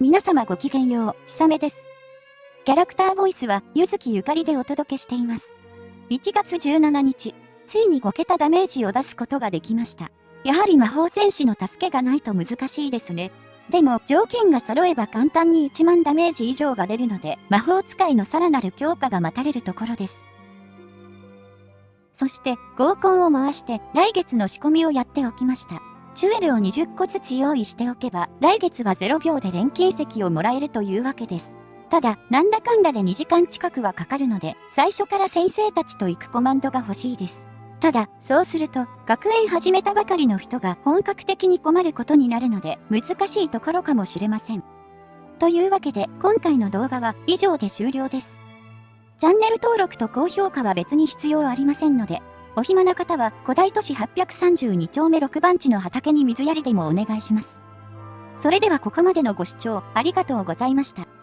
皆様ごきげんよう、ひさめです。キャラクターボイスは、ゆずきゆかりでお届けしています。1月17日、ついに5桁ダメージを出すことができました。やはり魔法戦士の助けがないと難しいですね。でも、条件が揃えば簡単に1万ダメージ以上が出るので、魔法使いのさらなる強化が待たれるところです。そして、合コンを回して、来月の仕込みをやっておきました。チュエルを20個ずつ用意しておけば、来月は0秒で錬金石をもらえるというわけです。ただ、なんだかんだで2時間近くはかかるので、最初から先生たちと行くコマンドが欲しいです。ただ、そうすると、学園始めたばかりの人が本格的に困ることになるので、難しいところかもしれません。というわけで、今回の動画は以上で終了です。チャンネル登録と高評価は別に必要ありませんので、お暇な方は古代都市832丁目6番地の畑に水やりでもお願いします。それではここまでのご視聴ありがとうございました。